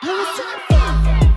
I was